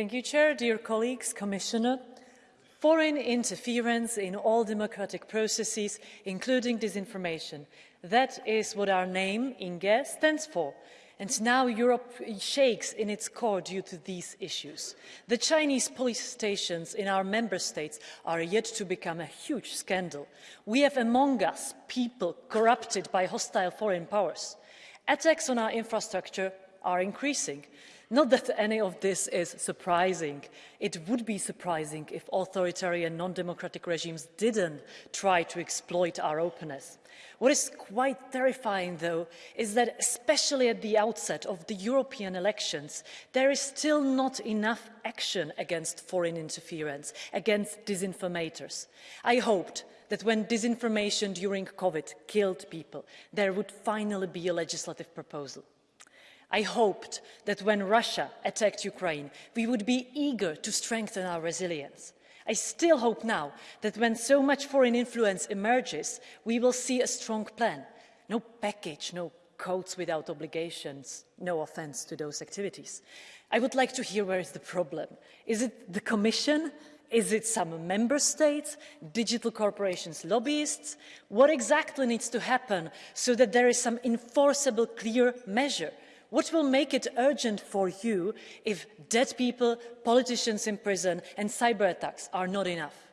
Thank you, Chair. Dear colleagues, Commissioner, foreign interference in all democratic processes, including disinformation. That is what our name, INGE, stands for. And now Europe shakes in its core due to these issues. The Chinese police stations in our member states are yet to become a huge scandal. We have among us people corrupted by hostile foreign powers. Attacks on our infrastructure are increasing. Not that any of this is surprising. It would be surprising if authoritarian non-democratic regimes didn't try to exploit our openness. What is quite terrifying, though, is that especially at the outset of the European elections, there is still not enough action against foreign interference, against disinformators. I hoped that when disinformation during COVID killed people, there would finally be a legislative proposal. I hoped that when Russia attacked Ukraine, we would be eager to strengthen our resilience. I still hope now that when so much foreign influence emerges, we will see a strong plan. No package, no codes without obligations, no offence to those activities. I would like to hear where is the problem. Is it the Commission? Is it some member states, digital corporations, lobbyists? What exactly needs to happen so that there is some enforceable, clear measure what will make it urgent for you if dead people, politicians in prison and cyber attacks are not enough?